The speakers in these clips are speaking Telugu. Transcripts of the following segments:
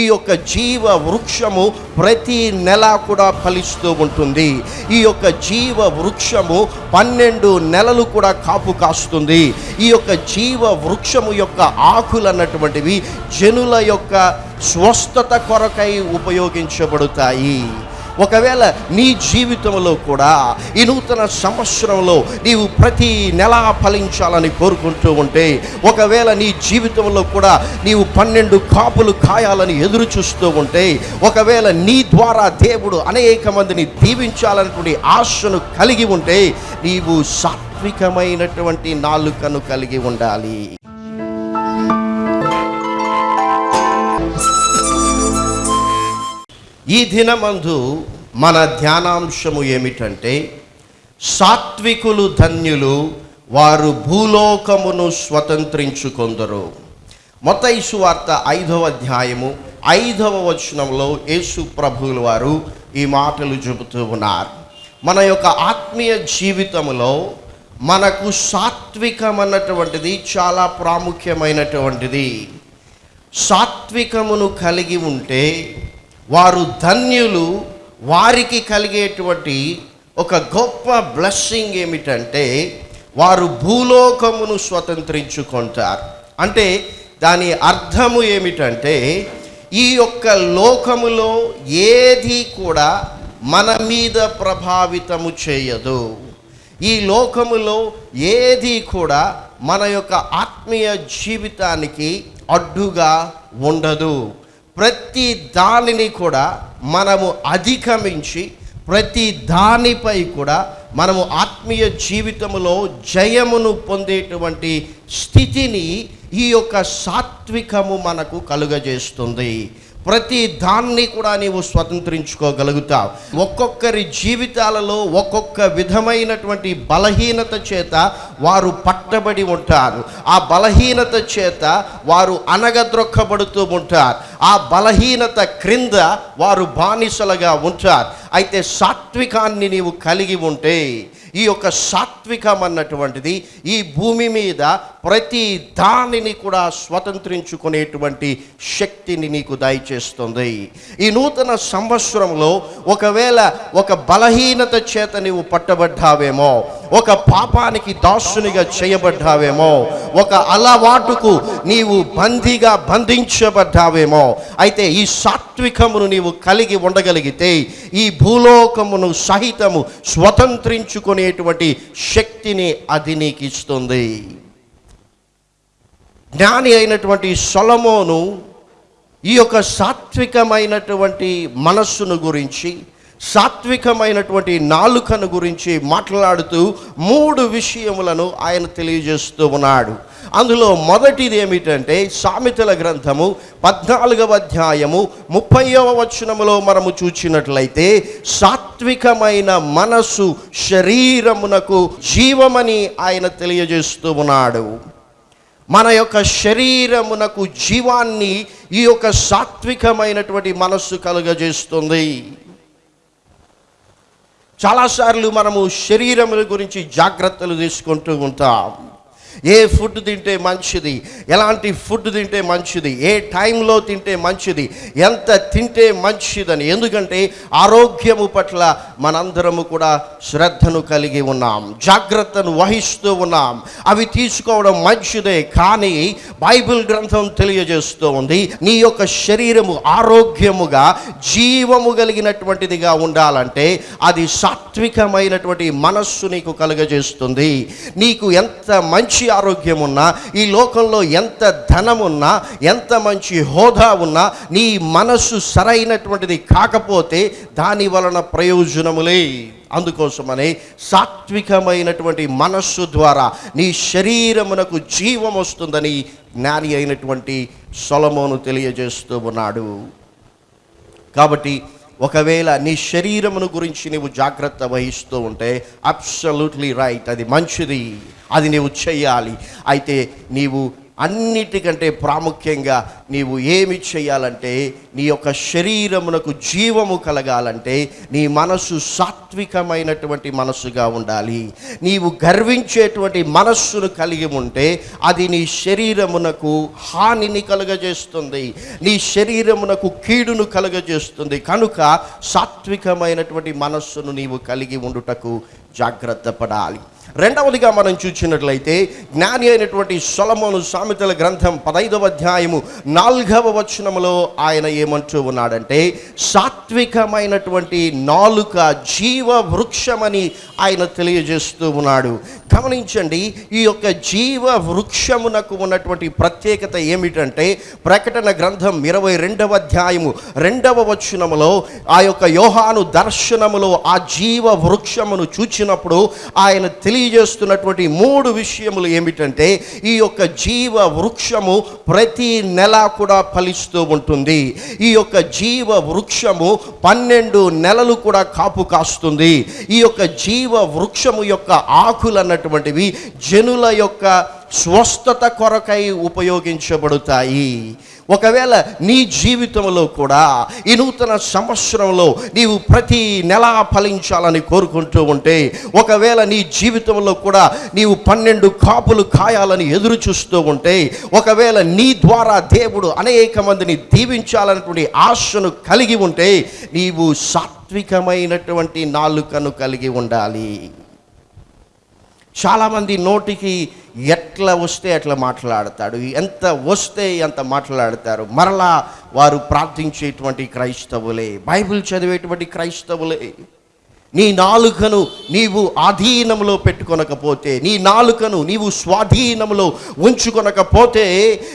ఈ యొక్క జీవ వృక్షము ప్రతి నెల కూడా ఫలిస్తూ ఉంటుంది. ఈ యొక్క జీవ వృక్షము పన్నెండు నెలలు కూడా కాపు కాస్తుంది. ఈ యొక్క జీవ వృక్షము యొక్క ఆకులు అన్నటువంటివి జనుల యొక్క స్వస్థత కొరకై ఉపయోగించబడతాయి. ఒకవేళ నీ జీవితంలో కూడా ఈ నూతన సంవత్సరంలో నీవు ప్రతి నెల ఫలించాలని కోరుకుంటూ ఉంటే ఒకవేళ నీ జీవితంలో కూడా నీవు పన్నెండు కాపులు కాయాలని ఎదురు చూస్తూ ఉంటే ఒకవేళ నీ ద్వారా దేవుడు అనేక మందిని దీవించాలన్నటువంటి ఆశను కలిగి ఉంటే నీవు సాత్వికమైనటువంటి నాలుకను కలిగి ఉండాలి. ఈ దినమందు మన ధ్యానాంశము ఏమిటంటే సాత్వికులు ధన్యులు వారు భూలోకమును స్వతంత్రించుకొందరు. మొత్తైసు వార్త ఐదవ అధ్యాయము ఐదవ వచనంలో యేసు ప్రభువుల వారు ఈ మాటలు చెబుతూ ఉన్నారు. మన యొక్క ఆత్మీయ జీవితంలో మనకు సాత్వికం అన్నటువంటిది చాలా ప్రాముఖ్యమైనటువంటిది. సాత్వికమును కలిగి ఉంటే వారు ధన్యులు వారికి కలిగేటువంటి ఒక గొప్ప బ్లెస్సింగ్ ఏమిటంటే వారు భూలోకమును స్వతంత్రించుకుంటారు. అంటే దాని అర్థము ఏమిటంటే ఈ యొక్క లోకములో ఏది కూడా మన మీద ప్రభావితము చేయదు. ఈ లోకములో ఏది కూడా మన యొక్క ఆత్మీయ జీవితానికి అడ్డుగా ఉండదు. ప్రతి దానిని కూడా మనము అధిగమించి ప్రతి దానిపై కూడా మనము ఆత్మీయ జీవితంలో జయమును పొందేటువంటి స్థితిని ఈ యొక్క సాత్వికము మనకు కలుగజేస్తుంది. ప్రతి దాన్ని కూడా నీవు స్వతంత్రించుకోగలుగుతావు. ఒక్కొక్కరి జీవితాలలో ఒక్కొక్క విధమైనటువంటి బలహీనత చేత వారు పట్టబడి ఉంటారు. ఆ బలహీనత చేత వారు అనగద్రొక్కబడుతూ ఉంటారు. ఆ బలహీనత క్రింద వారు బానిసలుగా ఉంటారు. అయితే సాత్వికాన్ని నీవు కలిగి ఉంటే ఈ యొక్క సాత్వికం అన్నటువంటిది ఈ భూమి మీద ప్రతి దానిని కూడా స్వతంత్రించుకునేటువంటి శక్తిని నీకు దయచేస్తుంది. ఈ నూతన సంవత్సరంలో ఒకవేళ ఒక బలహీనత చేత నీవు పట్టబడ్డావేమో ఒక పాపానికి దాసునిగా చేయబడ్డావేమో ఒక అలవాటుకు నీవు బందీగా బంధించబడ్డావేమో అయితే ఈ సాత్వికమును నీవు కలిగి ఉండగలిగితే ఈ భూలోకమును సహితము స్వతంత్రించుకునేటువంటి శక్తిని అది నీకు ఇస్తుంది జ్ఞాని అయినటువంటి సొలమోను ఈ యొక్క సాత్వికమైనటువంటి మనస్సును గురించి సాత్వికమైనటువంటి నాలుకను గురించి మాట్లాడుతూ మూడు విషయములను ఆయన తెలియజేస్తూ ఉన్నాడు. అందులో మొదటిది ఏమిటంటే సామెతల గ్రంథము పద్నాలుగవ అధ్యాయము ముప్పైవ వచనములో మనము చూచినట్లయితే సాత్వికమైన మనస్సు శరీరమునకు జీవమని ఆయన తెలియజేస్తూ ఉన్నాడు. మన యొక్క శరీరమునకు జీవాన్ని ఈ యొక్క సాత్వికమైనటువంటి మనస్సు కలుగజేస్తుంది. చాలాసార్లు మనము శరీరముల గురించి జాగ్రత్తలు తీసుకుంటూ ఉంటాం. ఏ ఫుడ్ తింటే మంచిది? ఎలాంటి ఫుడ్ తింటే మంచిది? ఏ టైంలో తింటే మంచిది? ఎంత తింటే మంచిదని? ఎందుకంటే ఆరోగ్యము పట్ల మనందరము కూడా శ్రద్ధను కలిగి ఉన్నాం జాగ్రత్తను వహిస్తూ ఉన్నాం. అవి తీసుకోవడం మంచిదే కానీ బైబిల్ గ్రంథం తెలియజేస్తూ ఉంది నీ యొక్క శరీరము ఆరోగ్యముగా జీవము కలిగినటువంటిదిగా ఉండాలంటే అది సాత్వికమైనటువంటి మనస్సు నీకు కలుగజేస్తుంది. నీకు ఎంత మంచి ఆరోగ్యం ఉన్నా ఈ లోకంలో ఎంత ధనం ఉన్నా ఎంత మంచి హోదా ఉన్నా నీ మనస్సు సరైనటువంటిది కాకపోతే దాని వలన ప్రయోజనములే. అందుకోసమనే సాత్వికమైనటువంటి మనస్సు ద్వారా నీ శరీరమునకు జీవం వస్తుందని జ్ఞాని అయినటువంటి సొలమోను తెలియజేస్తూ ఉన్నాడు. కాబట్టి ఒకవేళ నీ శరీరమును గురించి నీవు జాగ్రత్త వహిస్తూ ఉంటే అబ్సల్యూట్లీ రైట్ అది మంచిది. అది నీవు చేయాలి. అయితే నీవు అన్నిటికంటే ప్రాముఖ్యంగా నీవు ఏమి చేయాలంటే నీ యొక్క శరీరమునకు జీవము కలగాలంటే నీ మనస్సు సాత్వికమైనటువంటి మనస్సుగా ఉండాలి. నీవు గర్వించేటువంటి మనస్సును కలిగి ఉంటే అది నీ శరీరమునకు హానిని కలుగజేస్తుంది. నీ శరీరమునకు కీడును కలుగజేస్తుంది. కనుక సాత్వికమైనటువంటి మనస్సును నీవు కలిగి ఉండుటకు జాగ్రత్త పడాలి. రెండవదిగా మనం చూసినట్లయితే జ్ఞాని అయినటువంటి సొలమోను సామెతల గ్రంథం పదైదవ అధ్యాయము నాలుగవ వచనములో ఆయన ఏమంటూ ఉన్నాడంటే సాత్వికమైనటువంటి నాలుక జీవ వృక్షమని ఆయన తెలియజేస్తూ ఉన్నాడు. గమనించండి ఈ యొక్క జీవ వృక్షమునకు ఉన్నటువంటి ప్రత్యేకత ఏమిటంటే ప్రకటన గ్రంథం ఇరవై రెండవ అధ్యాయము రెండవ వచనములో ఆ యొక్క యోహాను దర్శనములో ఆ జీవ వృక్షమును చూచినప్పుడు ఆయన తెలియ తెలియజేస్తున్నటువంటి మూడు విషయములు ఏమిటంటే ఈ యొక్క జీవ వృక్షము ప్రతి నెల కూడా ఫలిస్తూ ఉంటుంది. ఈ యొక్క జీవ వృక్షము పన్నెండు నెలలు కూడా కాపు కాస్తుంది. ఈ యొక్క జీవ వృక్షము యొక్క ఆకులు అన్నటువంటివి జనుల యొక్క స్వస్థత కొరకై ఉపయోగించబడతాయి. ఒకవేళ నీ జీవితంలో కూడా ఈ నూతన సంవత్సరంలో నీవు ప్రతి నెల ఫలించాలని కోరుకుంటూ ఉంటే ఒకవేళ నీ జీవితంలో కూడా నీవు పన్నెండు కాపులు కాయాలని ఎదురు చూస్తూ ఉంటే ఒకవేళ నీ ద్వారా దేవుడు అనేక మందిని దీవించాలన్నటువంటి ఆశను కలిగి ఉంటే నీవు సాత్వికమైనటువంటి నాలుకను కలిగి ఉండాలి. చాలామంది నోటికి ఎట్లా వస్తే అట్లా మాట్లాడతాడు. ఎంత వస్తే ఎంత మాట్లాడతారు. మరలా వారు ప్రార్థించేటువంటి క్రైస్తవులే బైబిల్ చదివేటువంటి క్రైస్తవులే. నీ నాలుకను నీవు ఆధీనంలో పెట్టుకొనకపోతే నీ నాలుకను నీవు స్వాధీనంలో ఉంచుకొనకపోతే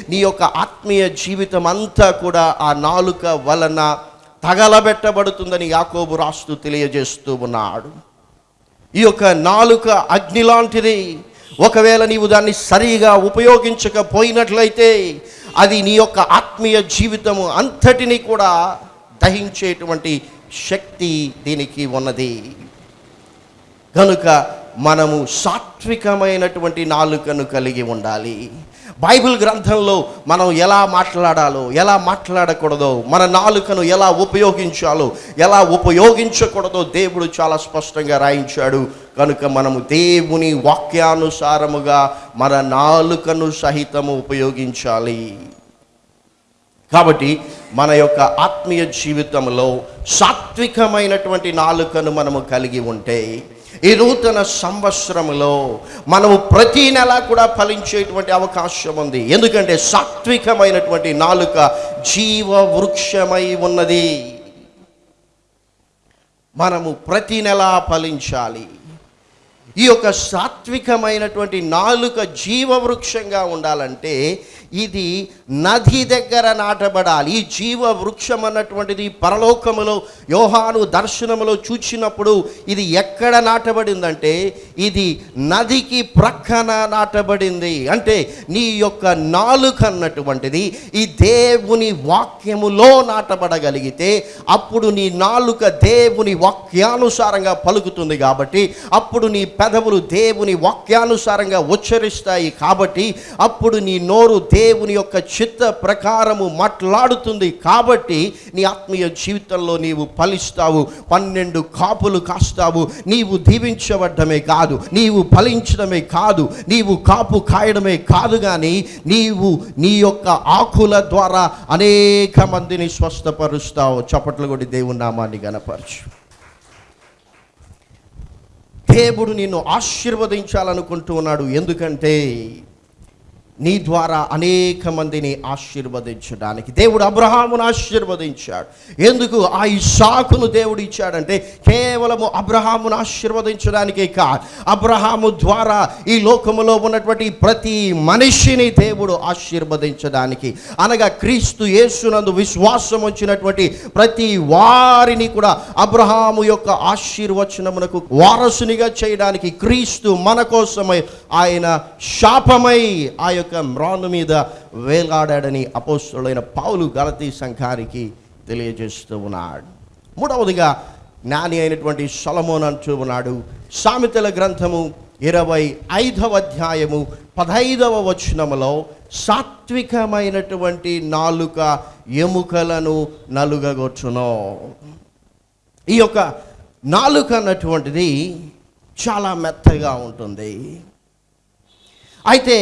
నీ యొక్క ఆత్మీయ జీవితం అంతా కూడా ఆ నాలుక వలన తగలబెట్టబడుతుందని యాకోబు రాస్తూ తెలియజేస్తూ ఉన్నాడు. ఈ యొక్క నాలుక అగ్ని లాంటిది. ఒకవేళ నీవు దాన్ని సరిగా ఉపయోగించకపోయినట్లయితే అది నీ యొక్క ఆత్మీయ జీవితము అంతటిని కూడా దహించేటువంటి శక్తి దీనికి ఉన్నది. కనుక మనము సాత్వికమైనటువంటి నాలుకను కలిగి ఉండాలి. బైబిల్ గ్రంథంలో మనం ఎలా మాట్లాడాలో ఎలా మాట్లాడకూడదో మన నాలుకను ఎలా ఉపయోగించాలో ఎలా ఉపయోగించకూడదో దేవుడు చాలా స్పష్టంగా రాయించాడు. కనుక మనము దేవుని వాక్యానుసారముగా మన నాలుకను సహితము ఉపయోగించాలి. కాబట్టి మన యొక్క ఆత్మీయ జీవితంలో సాత్వికమైనటువంటి నాలుకను మనము కలిగి ఉంటే ఈ నూతన సంవత్సరంలో మనము ప్రతి నెల కూడా ఫలించేటువంటి అవకాశం ఉంది. ఎందుకంటే సాత్వికమైనటువంటి నాలుక జీవ వృక్షమై ఉన్నది. మనము ప్రతి నెల ఫలించాలి. ఈ యొక్క సాత్వికమైనటువంటి నాలుక జీవవృక్షంగా ఉండాలంటే ఇది నది దగ్గర నాటబడాలి. ఈ జీవ వృక్షం అన్నటువంటిది పరలోకములో యోహాను దర్శనములో చూచినప్పుడు ఇది ఎక్కడ నాటబడిందంటే ఇది నదికి ప్రక్కన నాటబడింది. అంటే నీ యొక్క నాలుక అన్నటువంటిది ఈ దేవుని వాక్యములో నాటబడగలిగితే అప్పుడు నీ నాలుక దేవుని వాక్యానుసారంగా పలుకుతుంది కాబట్టి అప్పుడు నీ పెదవులు దేవుని వాక్యానుసారంగా ఉచ్చరిస్తాయి కాబట్టి అప్పుడు నీ నోరు దేవుని యొక్క చిత్త ప్రకారము మాట్లాడుతుంది కాబట్టి నీ ఆత్మీయ జీవితంలో నీవు ఫలిస్తావు. పన్నెండు కాపులు కాస్తావు. నీవు దీవించబడ్డమే కాదు. నీవు ఫలించడమే కాదు. నీవు కాపు కాయడమే కాదు కానీ నీవు నీ యొక్క ఆకుల ద్వారా అనేక మందిని స్వస్థపరుస్తావు. చప్పట్లు కొట్టి దేవుని నామాన్ని గనపరచు దేవుడు నిన్ను ఆశీర్వదించాలనుకుంటూ ఉన్నాడు. ఎందుకంటే నీ ద్వారా అనేక మందిని ఆశీర్వదించడానికి. దేవుడు అబ్రహామును ఆశీర్వదించాడు. ఎందుకు? ఆ ఇషాకును దేవుడు ఇచ్చాడంటే కేవలము అబ్రహామును ఆశీర్వదించడానికే కాదు. అబ్రహాము ద్వారా ఈ లోకములో ఉన్నటువంటి ప్రతి మనిషిని దేవుడు ఆశీర్వదించడానికి. అనగా క్రీస్తు యేసునందు విశ్వాసం వచ్చినటువంటి ప్రతి వారిని కూడా అబ్రహాము యొక్క ఆశీర్వచనమునకు వారసునిగా చేయడానికి క్రీస్తు మన కోసమై ఆయన శాపమై ఆ యొక్క మ్రాను మీద వేలాడాడని అపోస్తుడైన పావులు గలతీ సంఘానికి తెలియజేస్తూ ఉన్నాడు. మూడవదిగా జ్ఞాని అయినటువంటి సొలమోన్ అంటూ ఉన్నాడు. సామెతల గ్రంథము ఇరవై ఐదవ అధ్యాయము పదహైదవ వచనములో సాత్వికమైనటువంటి నాలుక ఎముకలను నలుగగొచ్చును. ఈ యొక్క నాలుక అన్నటువంటిది చాలా మెత్తగా ఉంటుంది. అయితే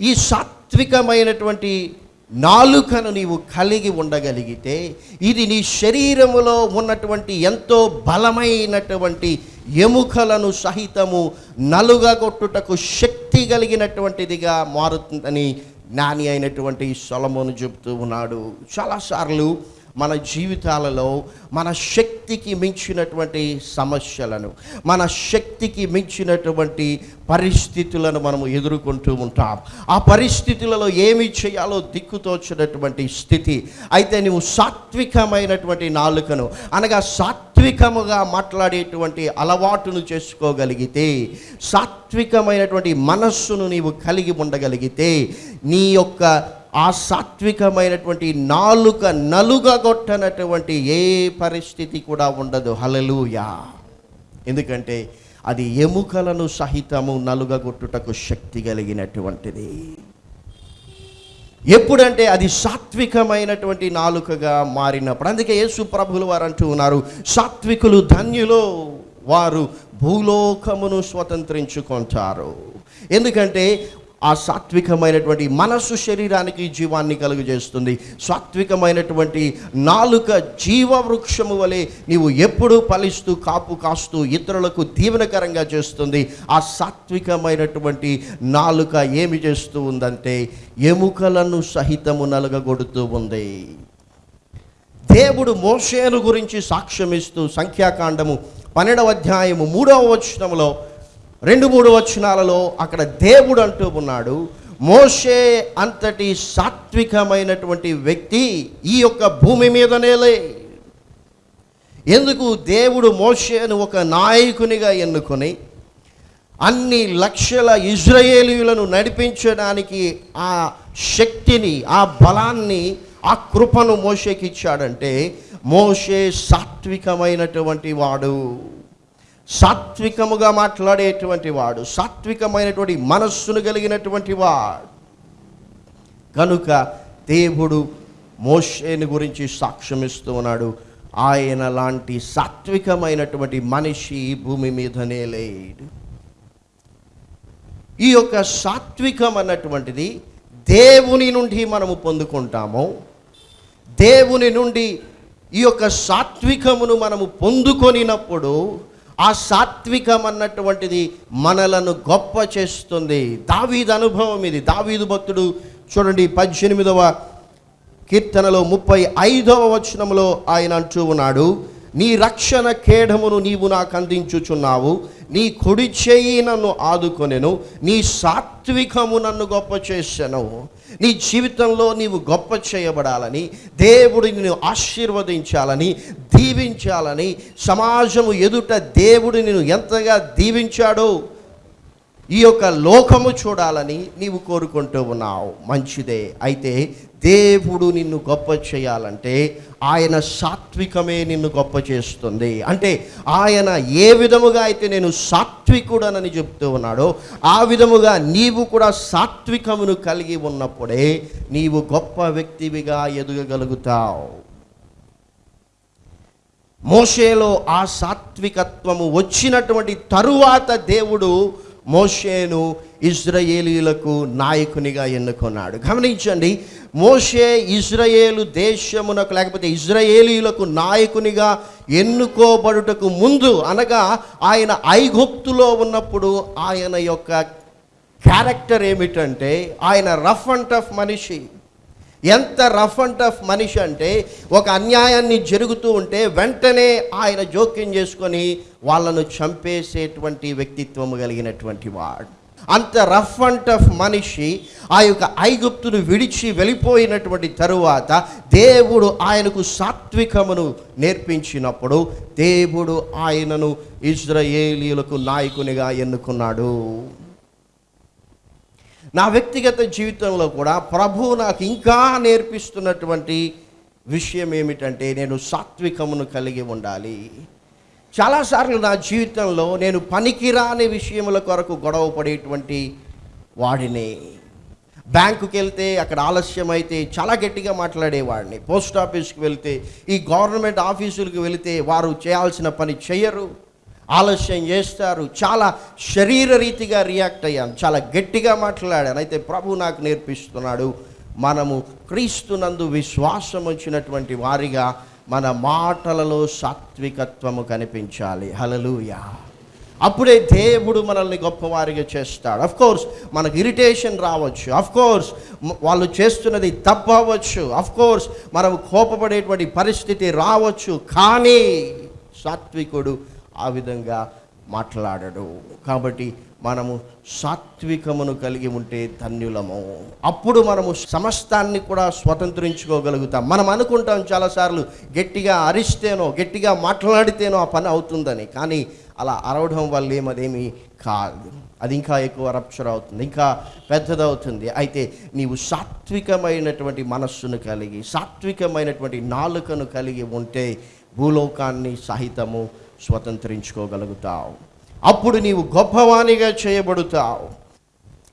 ఈ సాత్వికమైనటువంటి నాలుకను నీవు కలిగి ఉండగలిగితే ఇది నీ శరీరములో ఉన్నటువంటి ఎంతో బలమైనటువంటి ఎముకలను సహితము నలుగగొట్టుటకు శక్తి కలిగినటువంటిదిగా మారుతుందని జ్ఞాని అయినటువంటి సొలమును చెబుతూ ఉన్నాడు. చాలాసార్లు మన జీవితాలలో మన శక్తికి మించినటువంటి సమస్యలను మన శక్తికి మించినటువంటి పరిస్థితులను మనము ఎదుర్కొంటూ ఉంటాం. ఆ పరిస్థితులలో ఏమి చేయాలో దిక్కుతోచినటువంటి స్థితి అయితే నువ్వు సాత్వికమైనటువంటి నాలుకను అనగా సాత్వికముగా మాట్లాడేటువంటి అలవాటును చేసుకోగలిగితే సాత్వికమైనటువంటి మనస్సును నీవు కలిగి ఉండగలిగితే నీ యొక్క ఆ సాత్వికమైనటువంటి నాలుక నలుగగొట్టనటువంటి ఏ పరిస్థితి కూడా ఉండదు. హలలుయా ఎందుకంటే అది ఎముకలను సహితము నలుగగొట్టుటకు శక్తి కలిగినటువంటిది. ఎప్పుడంటే అది సాత్వికమైనటువంటి నాలుకగా మారినప్పుడు అందుకే యేసు ప్రభులు వారు అంటూ ఉన్నారు సాత్వికులు ధన్యులో వారు భూలోకమును స్వతంత్రించుకుంటారు. ఎందుకంటే ఆ సాత్వికమైనటువంటి మనస్సు శరీరానికి జీవాన్ని కలుగజేస్తుంది. సాత్వికమైనటువంటి నాలుక జీవవృక్షము వలె నీవు ఎప్పుడూ ఫలిస్తూ కాపు కాస్తూ ఇతరులకు దీవెనకరంగా చేస్తుంది. ఆ సాత్వికమైనటువంటి నాలుక ఏమి చేస్తూ ఉందంటే ఎముకలను సహితము నలుగగొడుతూ ఉంది. దేవుడు మోషేను గురించి సాక్ష్యమిస్తూ సంఖ్యాకాండము పన్నెండవ అధ్యాయము మూడవ వచనంలో రెండు మూడు వచనాలలో అక్కడ దేవుడు అంటూ ఉన్నాడు మోషే అంతటి సాత్వికమైనటువంటి వ్యక్తి ఈ యొక్క భూమి మీదనేలే. ఎందుకు దేవుడు మోషేను ఒక నాయకునిగా ఎన్నుకొని అన్ని లక్షల ఇజ్రాయేలీయులను నడిపించడానికి ఆ శక్తిని ఆ బలాన్ని ఆ కృపను మోషేకి ఇచ్చాడంటే మోషే సాత్వికమైనటువంటి వాడు. సాత్వికముగా మాట్లాడేటువంటి వాడు సాత్వికమైనటువంటి మనస్సును కలిగినటువంటి వాడు. కనుక దేవుడు మోషేని గురించి సాక్ష్యమిస్తూ ఉన్నాడు. ఆయన లాంటి సాత్వికమైనటువంటి మనిషి భూమి మీదనే లేడు. ఈ యొక్క సాత్వికం అన్నటువంటిది దేవుని నుండి మనము పొందుకుంటాము. దేవుని నుండి ఈ యొక్క సాత్వికమును మనము పొందుకొనినప్పుడు ఆ సాత్వికం అన్నటువంటిది మనలను గొప్ప చేస్తుంది. దావీదు అనుభవం ఇది. దావీదు భక్తుడు చూడండి పద్దెనిమిదవ కీర్తనలో ముప్పై ఐదవ వచనంలో ఆయన అంటూ ఉన్నాడు నీ రక్షణ కేడమును నీవు నాకు అందించుచున్నావు. నీ కుడి చేయి నన్ను ఆదుకొనెను. నీ సాత్వికము నన్ను గొప్ప చేశాను నీ జీవితంలో నీవు గొప్ప చేయబడాలని దేవుడు నిన్ను ఆశీర్వదించాలని దీవించాలని సమాజము ఎదుట దేవుడు నిన్ను ఎంతగా దీవించాడో ఈ యొక్క లోకము చూడాలని నీవు కోరుకుంటూ ఉన్నావు. మంచిదే. అయితే దేవుడు నిన్ను గొప్ప చేయాలంటే ఆయన సాత్వికమే నిన్ను గొప్ప చేస్తుంది. అంటే ఆయన ఏ విధముగా అయితే నేను సాత్వికుడనని చెప్తూ ఉన్నాడో ఆ విధముగా నీవు కూడా సాత్వికమును కలిగి ఉన్నప్పుడే నీవు గొప్ప వ్యక్తివిగా ఎదగగలుగుతావు. మోషేలో ఆ సాత్వికత్వము వచ్చినటువంటి తరువాత దేవుడు మోషేను ఇజ్రాయేలీలకు నాయకునిగా ఎన్నుకున్నాడు. గమనించండి మోషే ఇజ్రాయేలు దేశమునకు లేకపోతే ఇజ్రాయేలీలకు నాయకునిగా ఎన్నుకోబడుటకు ముందు అనగా ఆయన ఐగుప్తులో ఉన్నప్పుడు ఆయన యొక్క క్యారెక్టర్ ఏమిటంటే ఆయన రఫ్ అండ్ టఫ్ మనిషి. ఎంత రఫ్ అండ్ టఫ్ మనిషి అంటే ఒక అన్యాయాన్ని జరుగుతూ ఉంటే వెంటనే ఆయన జోక్యం చేసుకొని వాళ్ళను చంపేసేటువంటి వ్యక్తిత్వం కలిగినటువంటి వాడు. అంత రఫ్ అండ్ టఫ్ మనిషి ఆ యొక్క ఐగుప్తును విడిచి వెళ్ళిపోయినటువంటి తరువాత దేవుడు ఆయనకు సాత్వికమును నేర్పించినప్పుడు దేవుడు ఆయనను ఇజ్రాయేలీలకు నాయకునిగా ఎన్నుకున్నాడు. నా వ్యక్తిగత జీవితంలో కూడా ప్రభువు నాకు ఇంకా నేర్పిస్తున్నటువంటి విషయం ఏమిటంటే నేను సాత్వికమును కలిగి ఉండాలి. చాలాసార్లు నా జీవితంలో నేను పనికిరాని విషయముల కొరకు గొడవ పడేటువంటి వాడిని. బ్యాంకుకి వెళ్తే అక్కడ ఆలస్యం అయితే చాలా గట్టిగా మాట్లాడేవాడిని. పోస్ట్ ఆఫీస్కి వెళ్తే ఈ గవర్నమెంట్ ఆఫీసులకు వెళితే వారు చేయాల్సిన పని చేయరు. ఆలస్యం చేస్తారు. చాలా శరీర రీతిగా రియాక్ట్ అయ్యాను చాలా గట్టిగా మాట్లాడాను. అయితే ప్రభు నాకు నేర్పిస్తున్నాడు మనము క్రీస్తునందు విశ్వాసం వచ్చినటువంటి వారిగా మన మాటలలో సాత్వికత్వము కనిపించాలి. హలలుయా అప్పుడే దేవుడు మనల్ని గొప్పవారిగా చేస్తాడు. అఫ్ కోర్స్ మనకు ఇరిటేషన్ రావచ్చు. అఫ్ కోర్స్ వాళ్ళు చేస్తున్నది తప్పవచ్చు. అవ్వచ్చు అఫ్ కోర్స్ మనం కోపపడేటువంటి పరిస్థితి రావచ్చు. కానీ సాత్వికుడు ఆ విధంగా మాట్లాడడు. కాబట్టి మనము సాత్వికమును కలిగి ఉంటే ధన్యులము. అప్పుడు మనము సమస్తాన్ని కూడా స్వతంత్రించుకోగలుగుతాం. మనం అనుకుంటాం చాలాసార్లు గట్టిగా అరిస్తేనో గట్టిగా మాట్లాడితేనో ఆ పని అవుతుందని. కానీ అలా అరవడం వల్ల ఏమదేమి కాదు. అది ఇంకా ఎక్కువ రప్చర్ అవుతుంది ఇంకా పెద్దదవుతుంది. అయితే నీవు సాత్వికమైనటువంటి మనస్సును కలిగి సాత్వికమైనటువంటి నాలుకను కలిగి ఉంటే భూలోకాన్ని సహితము స్వతంత్రించుకోగలుగుతావు. అప్పుడు నీవు గొప్పవానిగా చేయబడుతావు.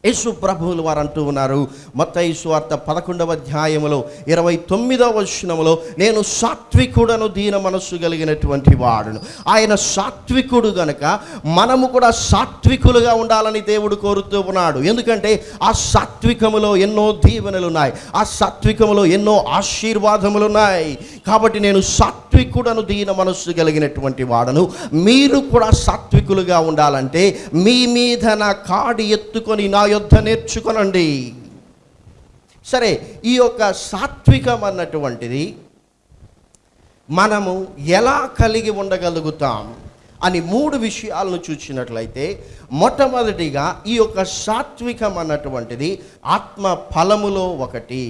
యేసు ప్రభువులు వారు అంటూ ఉన్నారు. మత్తయి సువార్త పదకొండవ అధ్యాయములో ఇరవై తొమ్మిదవ వచనములో నేను సాత్వికుడను దీన మనస్సు కలిగినటువంటి వాడును. ఆయన సాత్వికుడు గనక మనము కూడా సాత్వికులుగా ఉండాలని దేవుడు కోరుతూ ఉన్నాడు. ఎందుకంటే ఆ సాత్వికములో ఎన్నో దీవెనలు ఉన్నాయి ఆ సాత్వికములో ఎన్నో ఆశీర్వాదములు ఉన్నాయి కాబట్టి నేను సాత్వికుడను దీన మనస్సు కలిగినటువంటి వాడను. మీరు కూడా సాత్వికులుగా ఉండాలంటే మీ మీద నా కాడి ఎత్తుకొని నా యొద్ధ నేర్చుకొనండి. సరే ఈ యొక్క సాత్వికం అన్నటువంటిది మనము ఎలా కలిగి ఉండగలుగుతాం అని మూడు విషయాలను చూసినట్లయితే మొట్టమొదటిగా ఈ యొక్క సాత్వికం అన్నటువంటిది ఆత్మ ఫలములో ఒకటి.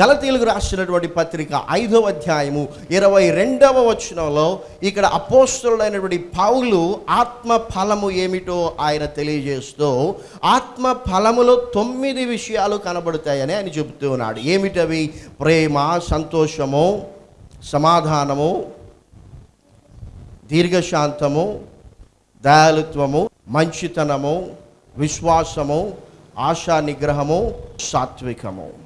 గలతీలకు రాసినటువంటి పత్రిక ఐదవ అధ్యాయము ఇరవై రెండవ వచనంలో ఇక్కడ అపోస్తులైనటువంటి పౌలు ఆత్మ ఫలము ఏమిటో ఆయన తెలియజేస్తూ ఆత్మ ఫలములో తొమ్మిది విషయాలు కనబడతాయని ఆయన చెబుతూ ఉన్నాడు. ఏమిటవి? ప్రేమ సంతోషము సమాధానము దీర్ఘశాంతము దయాలుత్వము మంచితనము విశ్వాసము ఆశా నిగ్రహము సాత్వికము.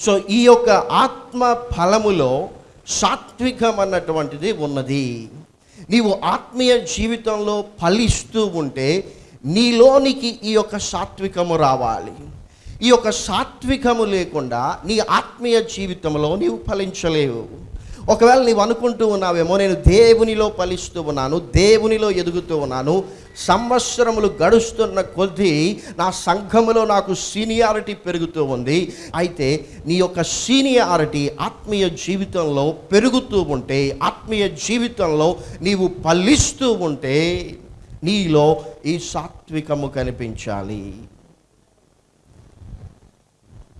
సో ఈ యొక్క ఆత్మ ఫలములో సాత్వికం అన్నటువంటిది ఉన్నది. నీవు ఆత్మీయ జీవితంలో ఫలిస్తూ ఉంటే నీలోనికి ఈ యొక్క సాత్వికము రావాలి. ఈ యొక్క సాత్వికము లేకుండా నీ ఆత్మీయ జీవితంలో నీవు ఫలించలేవు. ఒకవేళ నీవు అనుకుంటూ ఉన్నావేమో నేను దేవునిలో ఫలిస్తూ ఉన్నాను దేవునిలో ఎదుగుతూ ఉన్నాను సంవత్సరములు గడుస్తున్న కొద్దీ నా సంఘములో నాకు సీనియారిటీ పెరుగుతూ ఉంది. అయితే నీ యొక్క సీనియారిటీ ఆత్మీయ జీవితంలో పెరుగుతూ ఉంటే ఆత్మీయ జీవితంలో నీవు ఫలిస్తూ ఉంటే నీలో ఈ సాత్వికము కనిపించాలి.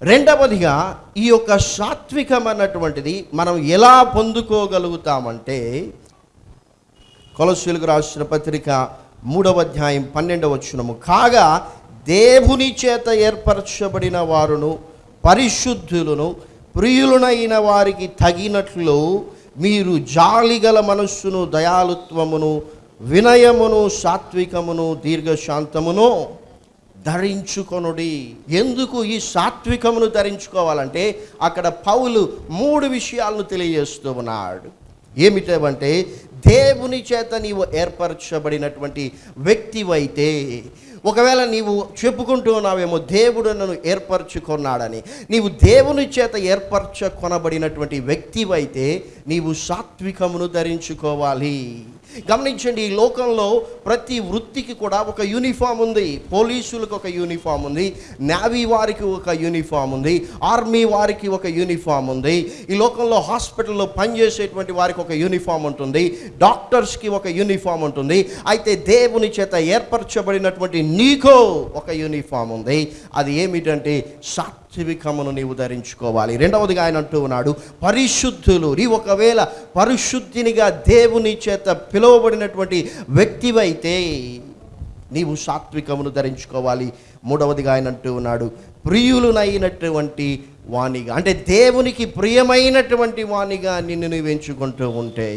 రెండవదిగా ఈ యొక్క సాత్వికమైనటువంటిది మనం ఎలా పొందుకోగలుగుతామంటే కొలసీలకు రాసిన పత్రిక మూడవ అధ్యాయం పన్నెండవ వచనము. కాగా దేవుని చేత ఏర్పరచబడిన వారును పరిశుద్ధులను ప్రియులనైన వారికి తగినట్లు మీరు జాలిగల మనస్సును దయాలుత్వమును వినయమును సాత్వికమును దీర్ఘశాంతమును ధరించుకొనుడి. ఎందుకు ఈ సాత్వికమును ధరించుకోవాలంటే అక్కడ పౌలు మూడు విషయాలను తెలియజేస్తూ ఉన్నాడు. ఏమిటంటే దేవుని చేత నీవు ఏర్పరచబడినటువంటి వ్యక్తివైతే ఒకవేళ నీవు చెప్పుకుంటూ ఉన్నావేమో దేవుడు నన్ను ఏర్పరచుకున్నాడని నీవు దేవుని చేత ఏర్పరచుకొనబడినటువంటి వ్యక్తివైతే నీవు సాత్వికమును ధరించుకోవాలి. గమనించండి ఈ లోకంలో ప్రతి వృత్తికి కూడా ఒక యూనిఫామ్ ఉంది. పోలీసులకు ఒక యూనిఫామ్ ఉంది. నేవీ వారికి ఒక యూనిఫామ్ ఉంది. ఆర్మీ వారికి ఒక యూనిఫామ్ ఉంది. ఈ లోకంలో హాస్పిటల్లో పనిచేసేటువంటి వారికి ఒక యూనిఫామ్ ఉంటుంది. డాక్టర్స్కి ఒక యూనిఫామ్ ఉంటుంది. అయితే దేవుని చేత ఏర్పరచబడినటువంటి నీకో ఒక యూనిఫామ్ ఉంది. అది ఏమిటంటే సాత్వికమును నీవు ధరించుకోవాలి. రెండవదిగా ఆయన అంటూ ఉన్నాడు పరిశుద్ధులు నీ ఒకవేళ పరిశుద్ధినిగా దేవుని చేత పిలువబడినటువంటి వ్యక్తివైతే నీవు సాత్వికమును ధరించుకోవాలి. మూడవదిగా ఆయన అంటూ ఉన్నాడు ప్రియులునైనటువంటి వాణిగా అంటే దేవునికి ప్రియమైనటువంటి వాణిగా నిన్ను నువ్వు ఎంచుకుంటూ ఉంటే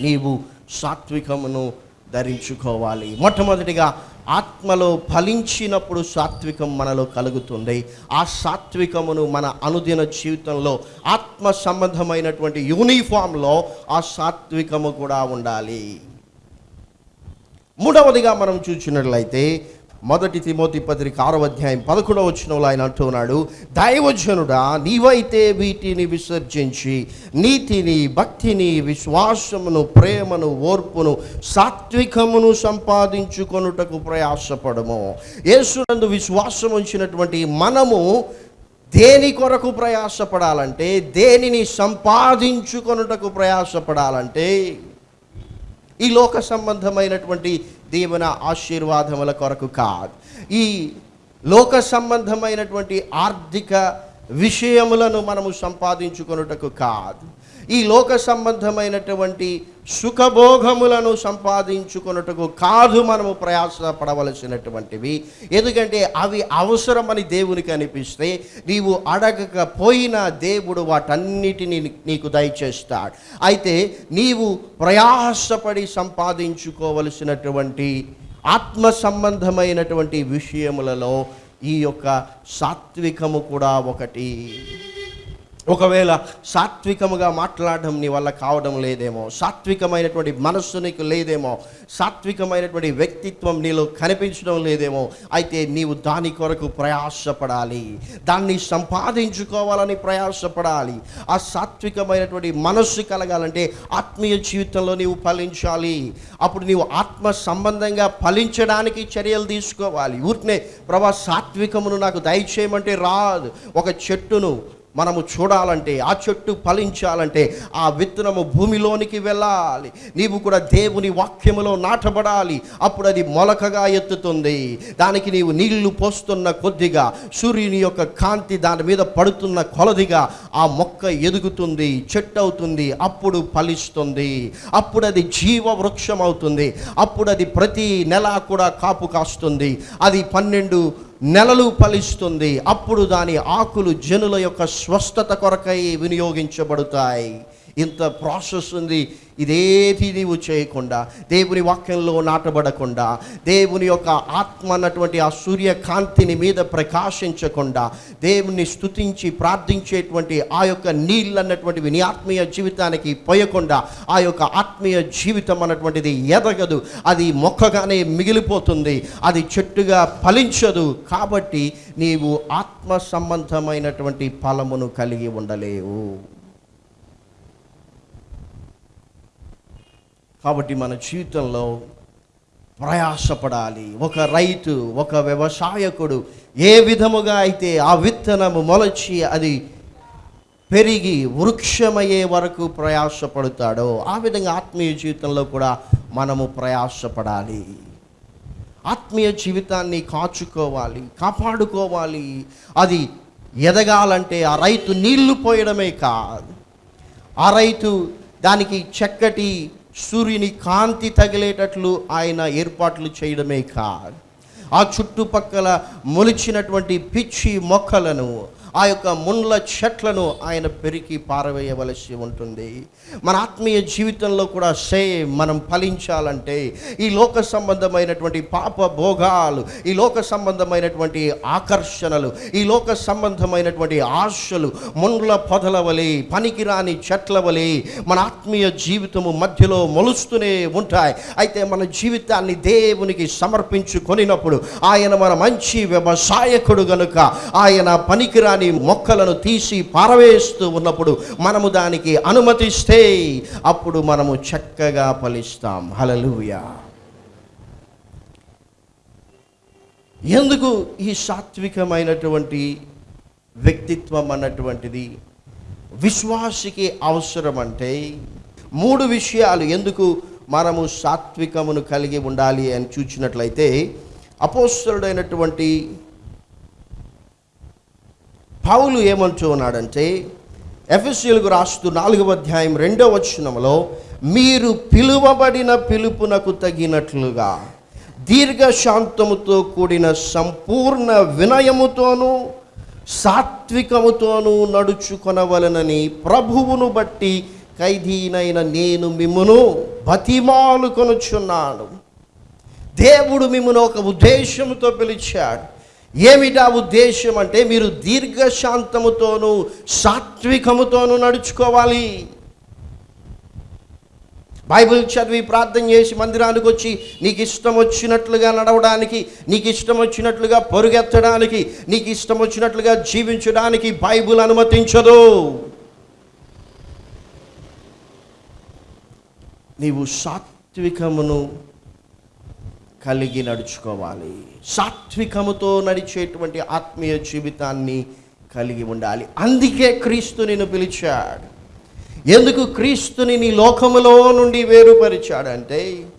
నీవు సాత్వికమును ధరించుకోవాలి. మొట్టమొదటిగా ఆత్మలో ఫలించినప్పుడు సాత్వికం మనలో కలుగుతుంది. ఆ సాత్వికమును మన అనుదిన జీవితంలో ఆత్మ సంబంధమైనటువంటి యూనిఫామ్లో ఆ సాత్వికము కూడా ఉండాలి. మూడవదిగా మనం చూసినట్లయితే మొదటి తిమోతి పత్రిక ఆరో అధ్యాయం పదకొండవ వచ్చినలో ఆయన అంటున్నాడు దైవజనుడా నీవైతే వీటిని విసర్జించి నీతిని భక్తిని విశ్వాసమును ప్రేమను ఓర్పును సాత్వికమును సంపాదించుకొనుటకు ప్రయాసపడము. యేసునందు విశ్వాసం ఉంచినటువంటి మనము దేని కొరకు ప్రయాసపడాలంటే దేనిని సంపాదించుకొనుటకు ప్రయాసపడాలంటే ఈ లోక సంబంధమైనటువంటి దీవెన ఆశీర్వాదముల కొరకు కాదు. ఈ లోక సంబంధమైనటువంటి ఆర్థిక విషయములను మనము సంపాదించుకొనుటకు కాదు. ఈ లోక సంబంధమైనటువంటి సుఖభోగములను సంపాదించుకొనుటకు కాదు మనము ప్రయాసపడవలసినటువంటివి. ఎందుకంటే అవి అవసరమని దేవునికి అనిపిస్తే నీవు అడగకపోయినా దేవుడు వాటన్నిటిని నీకు దయచేస్తాడు. అయితే నీవు ప్రయాసపడి సంపాదించుకోవలసినటువంటి ఆత్మ సంబంధమైనటువంటి విషయములలో ఈ యొక్క సాత్వికము కూడా ఒకటి. ఒకవేళ సాత్వికముగా మాట్లాడడం నీ వల్ల కావడం లేదేమో సాత్వికమైనటువంటి మనస్సు నీకు లేదేమో సాత్వికమైనటువంటి వ్యక్తిత్వం నీలో కనిపించడం లేదేమో అయితే నీవు దాని కొరకు ప్రయాసపడాలి. దాన్ని సంపాదించుకోవాలని ప్రయాసపడాలి. ఆ సాత్వికమైనటువంటి మనస్సు కలగాలంటే ఆత్మీయ జీవితంలో నీవు ఫలించాలి. అప్పుడు నీవు ఆత్మ సంబంధంగా ఫలించడానికి చర్యలు తీసుకోవాలి. ఊరికనే ప్రభా సాత్వికమును నాకు దయచేయమంటే రాదు. ఒక చెట్టును మనము చూడాలంటే ఆ చెట్టు ఫలించాలంటే ఆ విత్తనము భూమిలోనికి వెళ్ళాలి. నీవు కూడా దేవుని వాక్యములో నాటబడాలి. అప్పుడు అది మొలకగా ఎత్తుతుంది. దానికి నీవు నీళ్ళు పోస్తున్న కొద్దిగా సూర్యుని యొక్క కాంతి దాని మీద పడుతున్న కొలదిగా ఆ మొక్క ఎదుగుతుంది చెట్టు అవుతుంది అప్పుడు ఫలిస్తుంది. అప్పుడు అది జీవ వృక్షం అవుతుంది. అప్పుడు అది ప్రతి నెల కూడా కాపు కాస్తుంది. అది పన్నెండు నెలలు ఫలిస్తుంది. అప్పుడు దాని ఆకులు జనుల యొక్క స్వస్థత కొరకై వినియోగించబడతాయి. ఇంత ప్రాసెస్ ఉంది. ఇదేది నీవు చేయకుండా దేవుని వాక్యంలో నాటబడకుండా దేవుని యొక్క ఆత్మ అన్నటువంటి ఆ సూర్యకాంతిని మీద ప్రకాశించకుండా దేవుని స్తుతించి ప్రార్థించేటువంటి ఆ యొక్క నీళ్ళు అన్నటువంటివి నీ ఆత్మీయ జీవితానికి పోయకుండా ఆ యొక్క ఆత్మీయ జీవితం అన్నటువంటిది ఎదగదు. అది మొక్కగానే మిగిలిపోతుంది. అది చెట్టుగా ఫలించదు. కాబట్టి నీవు ఆత్మ సంబంధమైనటువంటి ఫలమును కలిగి ఉండలేవు. కాబట్టి మన జీవితంలో ప్రయాసపడాలి. ఒక రైతు ఒక వ్యవసాయకుడు ఏ విధముగా అయితే ఆ విత్తనము మొలచి అది పెరిగి వృక్షమయ్యే వరకు ప్రయాసపడతాడో ఆ విధంగా ఆత్మీయ జీవితంలో కూడా మనము ప్రయాసపడాలి. ఆత్మీయ జీవితాన్ని కాచుకోవాలి కాపాడుకోవాలి. అది ఎదగాలంటే ఆ రైతు నీళ్ళు పోయడమే కాదు. ఆ రైతు దానికి చక్కటి సూర్యుని కాంతి తగిలేటట్లు ఆయన ఏర్పాట్లు చేయడమే కాదు. ఆ చుట్టుపక్కల మొలిచినటువంటి పిచ్చి మొక్కలను ఆ యొక్క ముండ్ల చెట్లను ఆయన పెరికి పారవేయవలసి ఉంటుంది. మన ఆత్మీయ జీవితంలో కూడా సేమ్ మనం ఫలించాలంటే ఈ లోక సంబంధమైనటువంటి పాప భోగాలు ఈ లోక సంబంధమైనటువంటి ఆకర్షణలు ఈ లోక సంబంధమైనటువంటి ఆశలు ముండ్ల పొదల వలె పనికిరాని చెట్ల వలె మన ఆత్మీయ జీవితము మధ్యలో మొలుస్తూనే ఉంటాయి. అయితే మన జీవితాన్ని దేవునికి సమర్పించుకొనినప్పుడు ఆయన మన మంచి వ్యవసాయకుడు గనుక ఆయన పనికిరాని మొక్కలను తీసి పారవేస్తూ ఉన్నప్పుడు మనము దానికి అనుమతిస్తే అప్పుడు మనము చక్కగా ఫలిస్తాం. హలలుయా ఎందుకు ఈ సాత్వికమైనటువంటి వ్యక్తిత్వం అన్నటువంటిది? విశ్వాసికి అవసరం అంటే మూడు విషయాలు ఎందుకు మనము సాత్వికమును కలిగి ఉండాలి అని చూచినట్లయితే అపోస్తుడైనటువంటి పౌలు ఏమంటూ ఉన్నాడంటే ఎఫ్ఎస్యులకు రాస్తూ నాలుగవ అధ్యాయం రెండవ వచనంలో మీరు పిలువబడిన పిలుపునకు తగినట్లుగా దీర్ఘశాంతముతో కూడిన సంపూర్ణ వినయముతోనూ సాత్వికముతోనూ నడుచుకొనవలనని ప్రభువును బట్టి ఖైదీనైన నేను మిమ్మును బతిమాలు కొనుచున్నాను. దేవుడు మిమ్మను ఒక ఉద్దేశంతో పిలిచాడు. ఏమిటా ఉద్దేశం అంటే మీరు దీర్ఘశాంతముతోనూ సాత్వికముతోనూ నడుచుకోవాలి. బైబిల్ చదివి ప్రార్థన చేసి మందిరానికి వచ్చి నీకు ఇష్టం వచ్చినట్లుగా నడవడానికి నీకు ఇష్టం వచ్చినట్లుగా పరుగెత్తడానికి నీకు ఇష్టం వచ్చినట్లుగా జీవించడానికి బైబిల్ అనుమతించదు. నీవు సాత్వికమును కలిగి నడుచుకోవాలి. సాత్వికముతో నడిచేటువంటి ఆత్మీయ జీవితాన్ని కలిగి ఉండాలి. అందుకే క్రీస్తు నిన్ను పిలిచాడు. ఎందుకు క్రీస్తుని నీ లోకములో నుండి వేరుపరిచాడంటే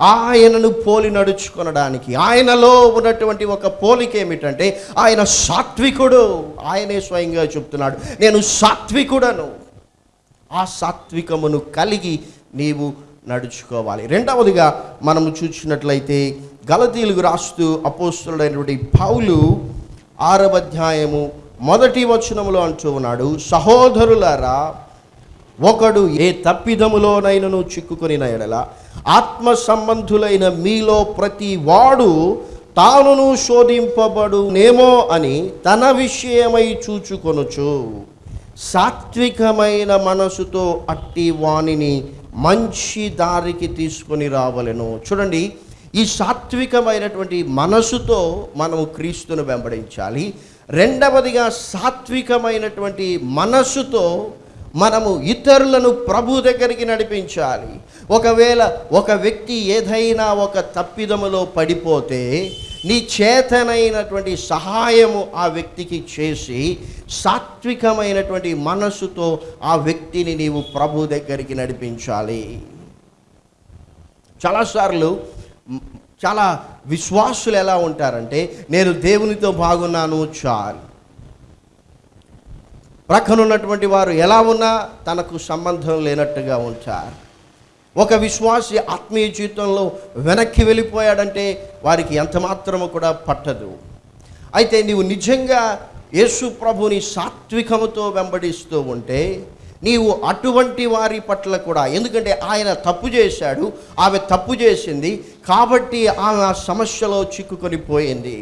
ఆయనను పోలి నడుచుకొనడానికి ఆయనలో ఉన్నటువంటి ఒక పోలిక ఏమిటంటే ఆయన సాత్వికుడు. ఆయనే స్వయంగా చెప్తున్నాడు నేను సాత్వికుడను. ఆ సాత్వికమును కలిగి నీవు నడుచుకోవాలి. రెండవదిగా మనము చూసినట్లయితే గలతీలకు రాస్తూ అపోస్తుడైనటువంటి పౌలు ఆరవ అధ్యాయము మొదటి వచనములో అంటూ ఉన్నాడు సహోదరులారా ఒకడు ఏ తప్పిదములోనైనను చిక్కుకొని ఎడల ఆత్మ సంబంధులైన మీలో ప్రతి వాడు తానును శోధింపబడునేమో అని తన విషయమై చూచుకొనుచు సాత్వికమైన మనసుతో అట్టి వాణిని మంచి దారికి తీసుకొని రావలెను. చూడండి ఈ సాత్వికమైనటువంటి మనసుతో మనము క్రీస్తును వెంబడించాలి. రెండవదిగా సాత్వికమైనటువంటి మనసుతో మనము ఇతరులను ప్రభు దగ్గరికి నడిపించాలి. ఒకవేళ ఒక వ్యక్తి ఏదైనా ఒక తప్పిదములో పడిపోతే నీ చేతనైనటువంటి సహాయము ఆ వ్యక్తికి చేసి సాత్వికమైనటువంటి మనసుతో ఆ వ్యక్తిని నీవు ప్రభు దగ్గరికి నడిపించాలి. చాలాసార్లు చాలా విశ్వాసులు ఎలా ఉంటారంటే నేను దేవునితో బాగున్నాను చాలు. ప్రక్కనున్నటువంటి వారు ఎలా ఉన్నా తనకు సంబంధం లేనట్టుగా ఉంటారు. ఒక విశ్వాసి ఆత్మీయ జీవితంలో వెనక్కి వెళ్ళిపోయాడంటే వారికి ఎంత మాత్రము కూడా పట్టదు. అయితే నీవు నిజంగా యేసు ప్రభుని సాత్వికముతో వెంబడిస్తూ ఉంటే నీవు అటువంటి వారి పట్ల కూడా ఎందుకంటే ఆయన తప్పు చేశాడు ఆమె తప్పు చేసింది కాబట్టి ఆమె ఆ సమస్యలో చిక్కుకొని పోయింది.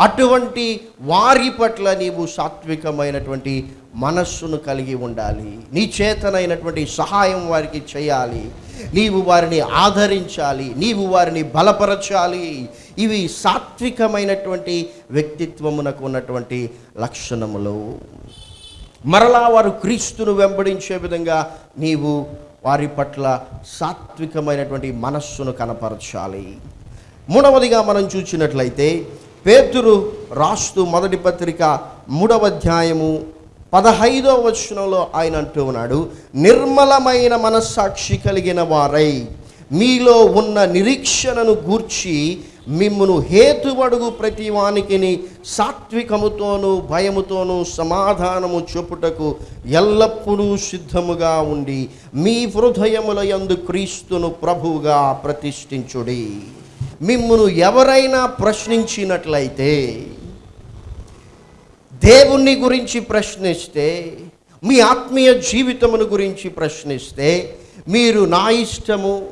అటువంటి వారి పట్ల నీవు సాత్వికమైనటువంటి మనస్సును కలిగి ఉండాలి. నీ చేతనైనటువంటి సహాయం వారికి చేయాలి. నీవు వారిని ఆదరించాలి. నీవు వారిని బలపరచాలి. ఇవి సాత్వికమైనటువంటి వ్యక్తిత్వమునకు ఉన్నటువంటి లక్షణములు. మరలా వారు క్రీస్తును వెంబడించే విధంగా నీవు వారి పట్ల సాత్వికమైనటువంటి మనస్సును కనపరచాలి. మూడవదిగా మనం చూసినట్లయితే పేతురు రాస్తూ మొదటి పత్రిక మూడవ అధ్యాయము పదహైదో వచనంలో ఆయన అంటూ ఉన్నాడు నిర్మలమైన మనస్సాక్షి కలిగిన వారై మీలో ఉన్న నిరీక్షణను గూర్చి మిమ్మును హేతువడుగు ప్రతి వానికిని సాత్వికముతోనూ భయముతోనూ సమాధానము చూపుటకు ఎల్లప్పుడూ సిద్ధముగా ఉండి మీ హృదయముల యందు క్రీస్తును ప్రభువుగా ప్రతిష్ఠించుడి. మిమ్మను ఎవరైనా ప్రశ్నించినట్లయితే దేవుణ్ణి గురించి ప్రశ్నిస్తే మీ ఆత్మీయ జీవితమును గురించి ప్రశ్నిస్తే మీరు నా ఇష్టము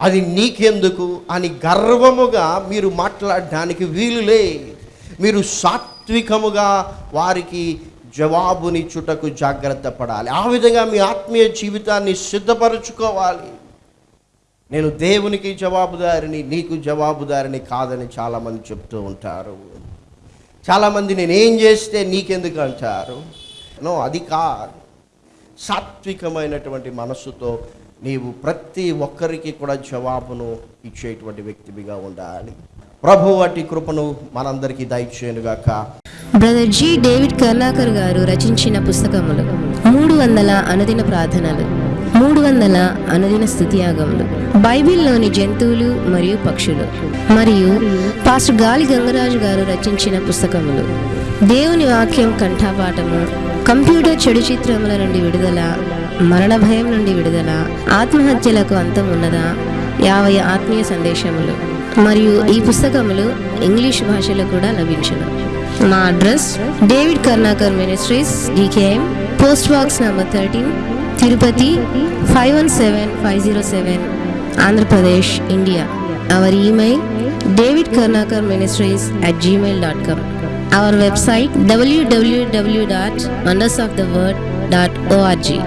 అది నీకెందుకు అని గర్వముగా మీరు మాట్లాడడానికి వీలులే మీరు సాత్వికముగా వారికి జవాబునిచ్చుటకు జాగ్రత్త పడాలి. ఆ విధంగా మీ ఆత్మీయ జీవితాన్ని సిద్ధపరచుకోవాలి. నేను దేవునికి జవాబుదారిని నీకు జవాబుదారిని కాదని చాలామంది చెప్తూ ఉంటారు. చాలామంది నేనేం చేస్తే నీకెందుకు అంటారు? నో అది కాదు. సాత్వికమైనటువంటి మనస్సుతో నీవు ప్రతి ఒక్కరికి కూడా జవాబును ఇచ్చేటువంటి వ్యక్తివిగా ఉండాలి. ప్రభు వాటి కృపను మనందరికీ దయచేయనుగాక. Brother G. డేవిడ్ కర్ణాకర్ గారు రచించిన పుస్తకములు మూడు వందల అనుదిన ప్రార్థనలు. మూడు వందల అనుదిన స్థుతియాగములు. బైబిల్లోని జంతువులు మరియు పక్షులు మరియు పాస్టర్ గాలి గంగరాజు గారు రచించిన పుస్తకములు. దేవుని వాక్యం కంఠాపాఠము కంప్యూటర్ చెడు చిత్రముల నుండి విడుదల మరణ భయం నుండి విడుదల ఆత్మహత్యలకు అంతం ఉన్నదా యాభై ఆత్మీయ సందేశములు మరియు ఈ పుస్తకములు ఇంగ్లీష్ భాషలో కూడా లభించును. మా address David Karnakar ministries DKM post box number thirteen Tirupati five one seven five zero seven Andhra Pradesh India. Our email David Karnakar ministries at Gmail dot com our website W W W dot wonders of the word dot ORG